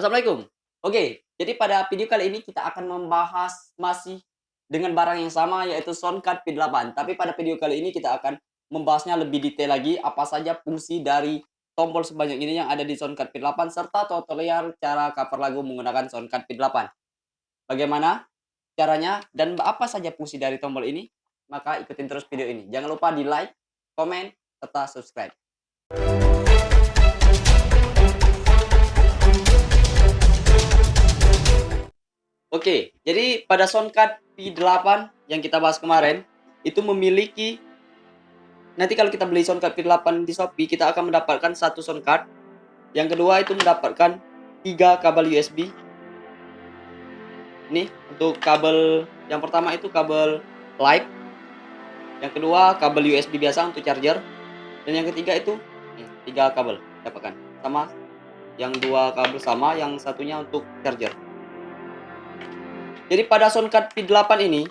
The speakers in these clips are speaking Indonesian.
Assalamualaikum. Oke, jadi pada video kali ini kita akan membahas masih dengan barang yang sama yaitu soundcard P8. Tapi pada video kali ini kita akan membahasnya lebih detail lagi apa saja fungsi dari tombol sebanyak ini yang ada di soundcard P8 serta tutorial cara cover lagu menggunakan soundcard P8. Bagaimana caranya dan apa saja fungsi dari tombol ini? Maka ikutin terus video ini. Jangan lupa di like, komen, serta subscribe. Oke, jadi pada soundcard P8 yang kita bahas kemarin itu memiliki nanti kalau kita beli soundcard P8 di Shopee kita akan mendapatkan satu soundcard. Yang kedua itu mendapatkan tiga kabel USB. Ini untuk kabel yang pertama itu kabel live. Yang kedua kabel USB biasa untuk charger. Dan yang ketiga itu nih, tiga kabel dapatkan sama yang dua kabel sama yang satunya untuk charger. Jadi pada soundcard P8 ini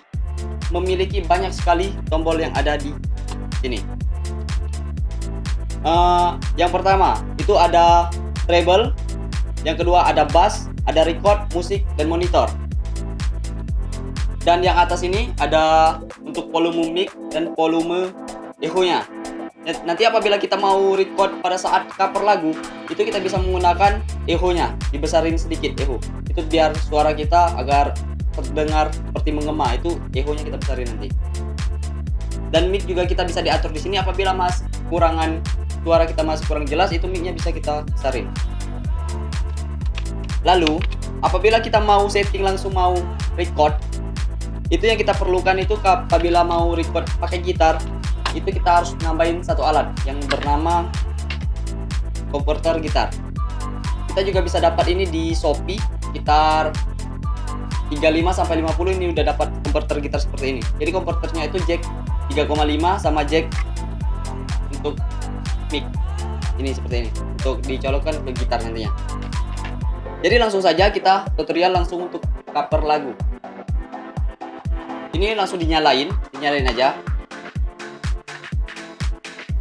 memiliki banyak sekali tombol yang ada di sini. Uh, yang pertama itu ada treble, yang kedua ada bass, ada record, musik, dan monitor. Dan yang atas ini ada untuk volume mic dan volume echo-nya. Nanti apabila kita mau record pada saat cover lagu, itu kita bisa menggunakan echo-nya, dibesarin sedikit echo. Itu biar suara kita agar terdengar seperti mengema itu echo-nya kita besarin nanti. Dan mic juga kita bisa diatur di sini apabila mas kurangan suara kita masih kurang jelas itu mic-nya bisa kita besarin. Lalu apabila kita mau setting langsung mau record itu yang kita perlukan itu apabila mau record pakai gitar itu kita harus nambahin satu alat yang bernama converter gitar. Kita juga bisa dapat ini di Shopee sekitar 35 sampai 50 ini udah dapat converter gitar seperti ini. Jadi converternya itu jack 3,5 sama jack untuk mic. Ini seperti ini. Untuk dicolokkan ke gitar nantinya. Jadi langsung saja kita tutorial langsung untuk cover lagu. Ini langsung dinyalain, dinyalain aja.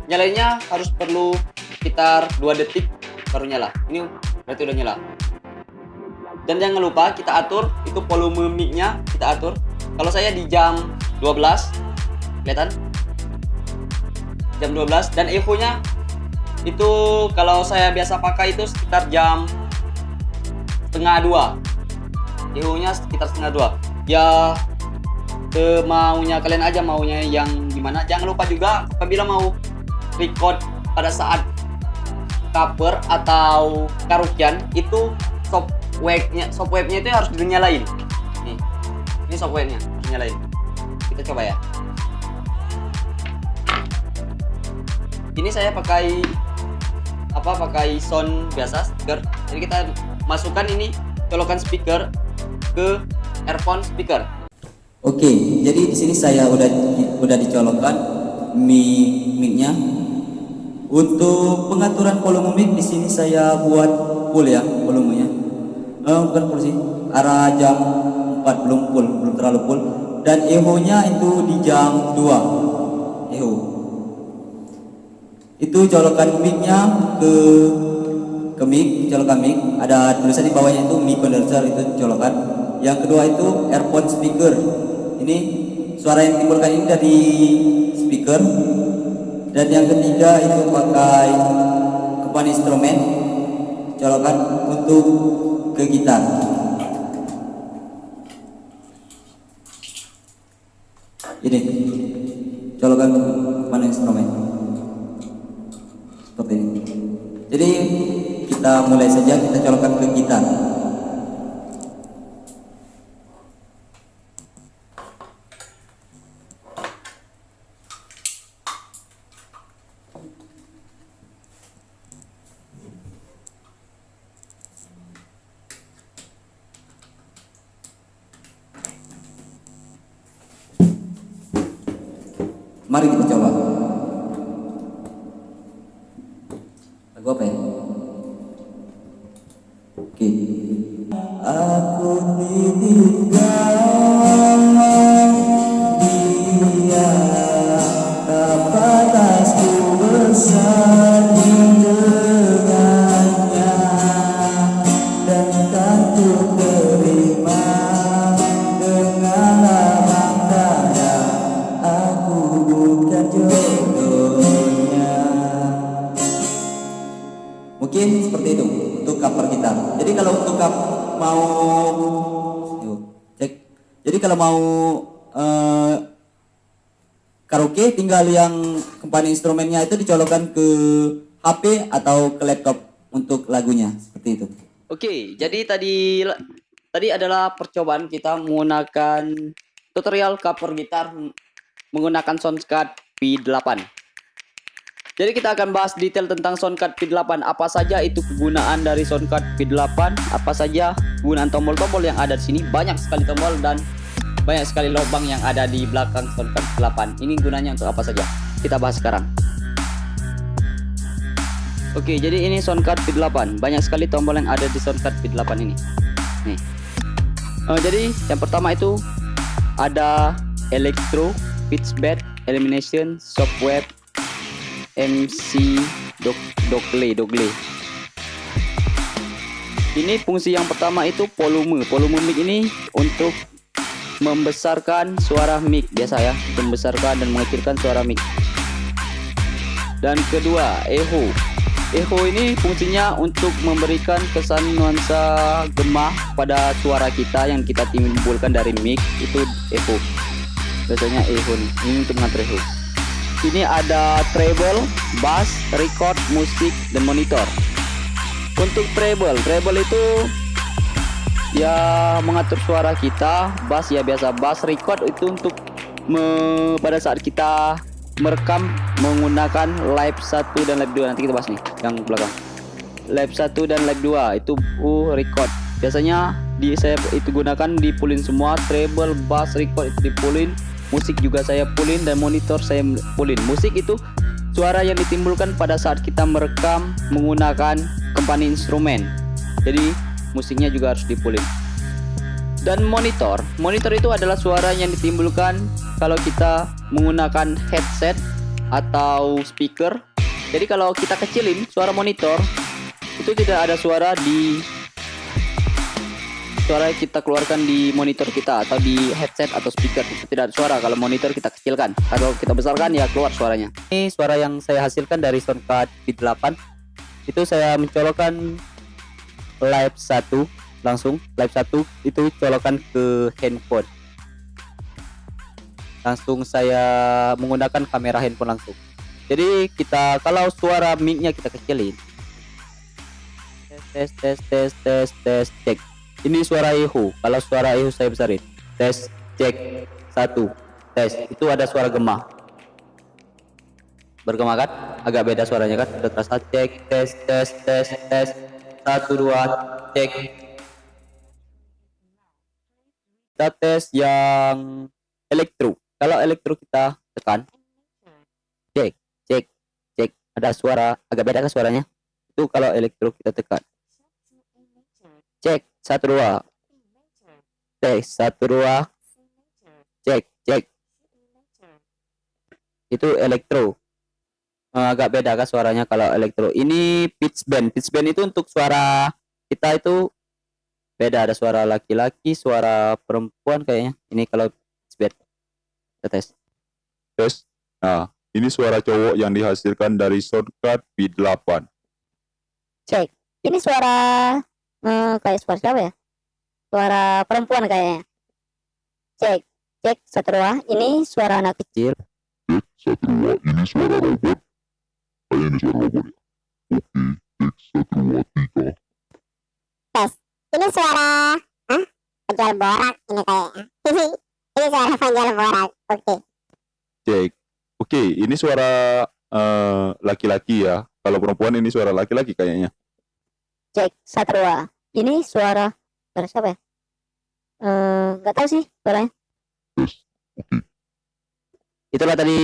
Nyalainnya harus perlu sekitar 2 detik baru nyala. Ini berarti udah nyala dan jangan lupa kita atur itu volume mic-nya kita atur. Kalau saya di jam 12 kelihatan? Jam 12 dan echo nya itu kalau saya biasa pakai itu sekitar jam setengah dua. Echo nya sekitar setengah dua. Ya semaunya kalian aja maunya yang gimana. Jangan lupa juga apabila mau record pada saat cover atau karaokean itu stop webnya soft webnya itu harus dinyalain. Nih ini soft webnya harus dinyalain. Kita coba ya. Ini saya pakai apa pakai sound biasa speaker. Jadi kita masukkan ini colokan speaker ke earphone speaker. Oke jadi di sini saya udah udah dicolokkan mic micnya. Untuk pengaturan volume mic di sini saya buat full ya volumenya eh, bukan full sih arah jam 4 belum full belum terlalu full. Dan eho nya itu di jam 2 eho itu colokan mic nya ke ke mic colokan mic. Ada tulisan di bawahnya itu mic condenser itu colokan. Yang kedua itu earphone speaker. Ini suara yang ditimbulkan ini dari speaker. Dan yang ketiga itu pakai kepan instrumen colokan untuk ke gitar ini. Colokan mana instrumen seperti ini. Jadi kita mulai saja kita colokan ke gitar Aku ditinggal gitar. Jadi kalau untuk kamu mau cek. Jadi kalau mau eh, karaoke tinggal yang kembali instrumennya itu dicolokkan ke HP atau ke laptop untuk lagunya seperti itu. Oke, jadi tadi tadi adalah percobaan kita menggunakan tutorial cover gitar menggunakan soundcard P8. Jadi kita akan bahas detail tentang soundcard P8, apa saja itu kegunaan dari soundcard P8, apa saja kegunaan tombol-tombol yang ada di sini. Banyak sekali tombol dan banyak sekali lubang yang ada di belakang soundcard P8. Ini gunanya untuk apa saja? Kita bahas sekarang. Oke, jadi ini soundcard P8. Banyak sekali tombol yang ada di soundcard P8 ini. Nih. Eh, jadi yang pertama itu ada electro, pitch bed, elimination, software, MC, dog, dogle, dogle. Ini fungsi yang pertama itu volume. Volume mic ini untuk membesarkan suara mic biasa ya, membesarkan dan mengecilkan suara mic. Dan kedua, echo. Echo ini fungsinya untuk memberikan kesan nuansa gemah pada suara kita yang kita timbulkan dari mic itu echo. Biasanya echo. Ini untuk mengatur echo. Ini ada treble, bass, record, musik, dan monitor. Untuk treble, treble itu ya mengatur suara kita, bass ya biasa bass, record itu untuk me- pada saat kita merekam menggunakan live 1 dan live 2 nanti kita bahas nih yang belakang. Live 1 dan live 2 itu uh, record. Biasanya di saya itu gunakan di pulin semua, treble, bass, record itu di pulin, musik juga saya pulin dan monitor saya pulin. Musik itu suara yang ditimbulkan pada saat kita merekam menggunakan company instrumen. Jadi musiknya juga harus dipulin. Dan monitor, monitor itu adalah suara yang ditimbulkan kalau kita menggunakan headset atau speaker. Jadi kalau kita kecilin suara monitor itu tidak ada suara di suara kita keluarkan di monitor kita atau di headset atau speaker. Itu tidak ada suara. Kalau monitor kita kecilkan. Kalau kita besarkan ya keluar suaranya. Ini suara yang saya hasilkan dari soundcard V8 itu saya mencolokkan live 1 langsung. Live 1 itu colokan ke handphone. Langsung saya menggunakan kamera handphone langsung. Jadi kita kalau suara mic-nya kita kecilin. Tes tes tes tes tes cek ini suara echo kalau suara echo saya besarin. Tes cek. Satu. Tes. Itu ada suara gemah. Bergema kan? Agak beda suaranya kan? Udah terasa cek tes tes tes tes. Satu dua cek. Kita tes yang elektro. Kalau elektro kita tekan. Cek cek cek. Ada suara agak beda kan suaranya? Itu kalau elektro kita tekan satu dua. Tes satu dua. Cek cek. Itu elektro. Eh, agak beda kan suaranya kalau elektro. Ini pitch bend pitch bend itu untuk suara kita itu beda. Ada suara laki-laki suara perempuan kayaknya. Ini kalau pitch bend kita tes. Tes. Nah, ini suara cowok yang dihasilkan dari shortcut V8. Cek. Ini suara eh, kayak suara siapa ya? Suara perempuan kayaknya. Cek. Cek satu. Ini suara anak kecil. Cek satu dua, ini suara robot. Kayaknya ini suara robot ya. Oke, cek satu dua tiga. Tes. Ini suara Hah? penjual borak ini kayaknya. ini suara penjual borak. Oke. Cek. Oke, ini suara eh, laki-laki ya. Kalau perempuan ini suara laki-laki kayaknya. Cek satu dua. Ini suara suara siapa ya? Eh, nggak tahu sih suaranya. Itulah tadi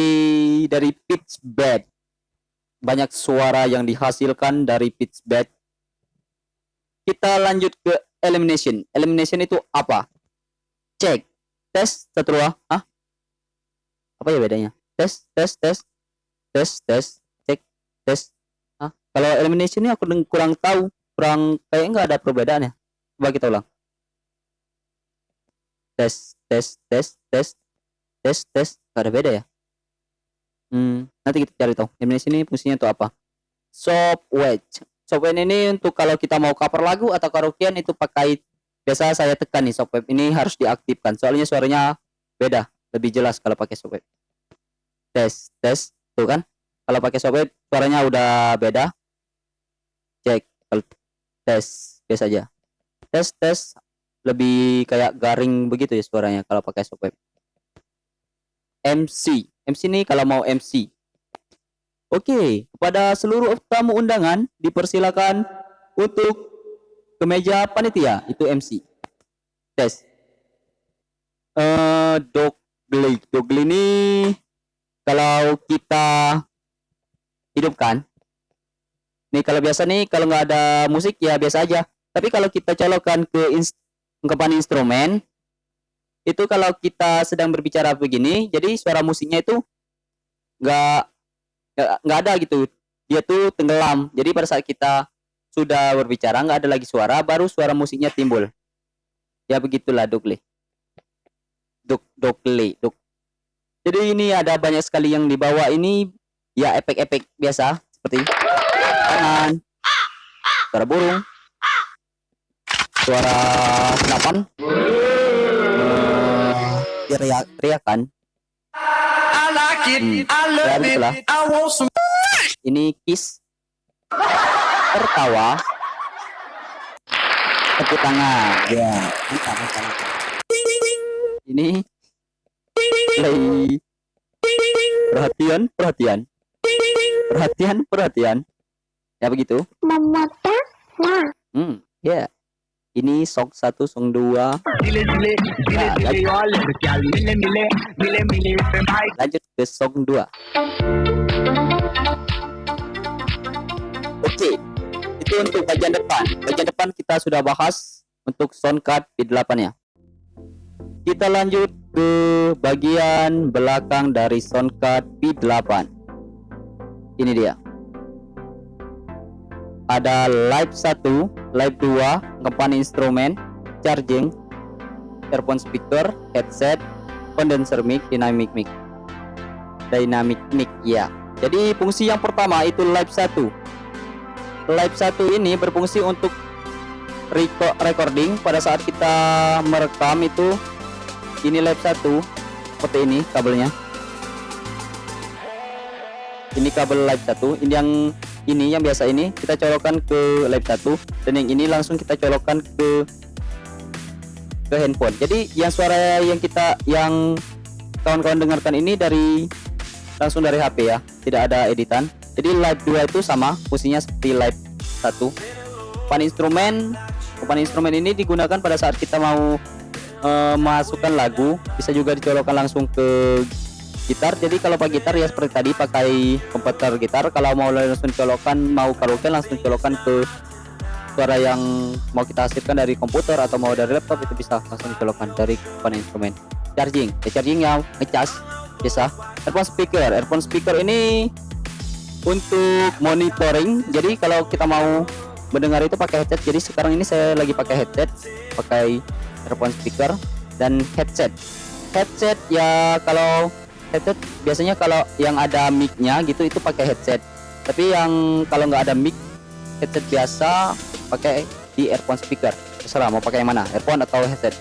dari pitch bed banyak suara yang dihasilkan dari pitch bed kita lanjut ke elimination. Elimination itu apa? Cek. Tes dua ah apa ya bedanya? Tes tes tes. Tes tes. Cek. Tes. Ah kalau elimination ini aku kurang tahu kurang kayak nggak ada perbedaannya coba kita ulang. Tes tes tes tes tes tes. Nggak ada beda ya? Hmm nanti kita cari tahu. Elimination ini fungsinya itu apa? Soft wedge. Software ini untuk kalau kita mau cover lagu atau karaokean itu pakai biasa saya tekan nih software ini harus diaktifkan. Soalnya suaranya beda lebih jelas kalau pakai software tes tes tuh kan? Kalau pakai software suaranya udah beda. Cek tes biasa aja. Tes tes lebih kayak garing begitu ya suaranya kalau pakai software. MC MC ini kalau mau MC Oke, kepada seluruh tamu undangan dipersilakan untuk ke meja panitia, itu MC. Tes. Eh, dogle, dogle ini kalau kita hidupkan, nih kalau biasa nih kalau nggak ada musik ya biasa aja. Tapi kalau kita colokkan ke ins ungkapan instrumen, itu kalau kita sedang berbicara begini, jadi suara musiknya itu nggak nggak ada gitu. Dia tuh tenggelam. Jadi pada saat kita sudah berbicara nggak ada lagi suara baru suara musiknya timbul. Ya begitulah dokle dok dokle dok. Jadi ini ada banyak sekali yang dibawa. Ini ya efek-efek biasa seperti tangan suara burung suara senapan eh, teriak teriakan Hmm. Ya, begitulah. Ini kiss. Tertawa. Tepuk tangan. Ya, mantap, mantap, mantap. Ini play. Perhatian, perhatian. Perhatian, perhatian. Ya begitu. Hmm, ya. Ini song 1, song 2. Nah, lanjut ke song 2 oke itu untuk bagian depan bagian depan kita sudah bahas untuk soundcard P8 ya kita lanjut ke bagian belakang dari soundcard P8 ini dia ada live 1 live 2 ngepan instrumen charging earphone speaker headset condenser mic dynamic mic. Dynamic mic ya. Jadi fungsi yang pertama itu live 1 live 1 ini berfungsi untuk recording. Pada saat kita merekam itu ini live 1 seperti ini kabelnya. Ini kabel live 1 ini yang ini yang biasa ini kita colokkan ke live 1 dan yang ini langsung kita colokkan ke ke handphone. Jadi yang suara yang kita yang kawan-kawan dengarkan ini dari langsung dari HP ya. Tidak ada editan. Jadi live 2 itu sama fungsinya seperti live 1 pan instrumen pan instrumen ini digunakan pada saat kita mau uh, masukkan lagu. Bisa juga dicolokkan langsung ke gitar. Jadi kalau pakai gitar ya seperti tadi pakai komputer gitar. Kalau mau langsung colokkan mau karaoke langsung colokkan ke suara yang mau kita hasilkan dari komputer atau mau dari laptop itu bisa langsung dicolokkan dari pan instrumen. Charging ya charging yang ngecas bisa. Earphone speaker earphone speaker ini untuk monitoring. Jadi kalau kita mau mendengar itu pakai headset. Jadi sekarang ini saya lagi pakai headset pakai earphone speaker dan headset. Headset ya kalau headset biasanya kalau yang ada micnya gitu itu pakai headset. Tapi yang kalau nggak ada mic headset biasa pakai di earphone speaker. Terserah mau pakai yang mana earphone atau headset.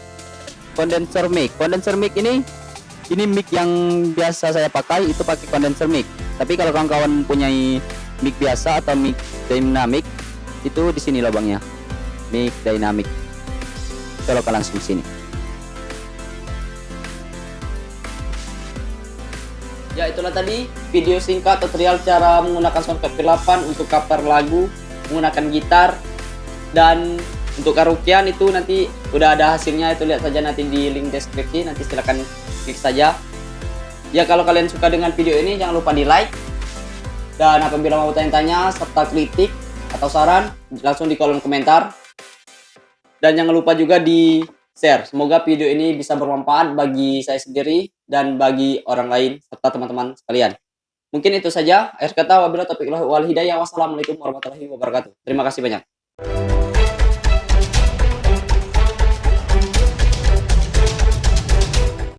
Condenser mic. Condenser mic ini ini mic yang biasa saya pakai itu pakai condenser mic. Tapi kalau kawan-kawan punya mic biasa atau mic dynamic itu di sini lubangnya. Mic dynamic. Colokkan langsung sini Ya itulah tadi video singkat tutorial cara menggunakan soundcard P8 untuk cover lagu menggunakan gitar dan untuk karaokean itu nanti udah ada hasilnya. Itu lihat saja nanti di link deskripsi nanti silahkan klik saja. Ya kalau kalian suka dengan video ini jangan lupa di like dan apabila mau tanya-tanya serta kritik atau saran langsung di kolom komentar. Dan jangan lupa juga di share. Semoga video ini bisa bermanfaat bagi saya sendiri dan bagi orang lain serta teman-teman sekalian. Mungkin itu saja. Akhir kata wabillahi taufiq wal hidayah. Wassalamualaikum warahmatullahi wabarakatuh. Terima kasih banyak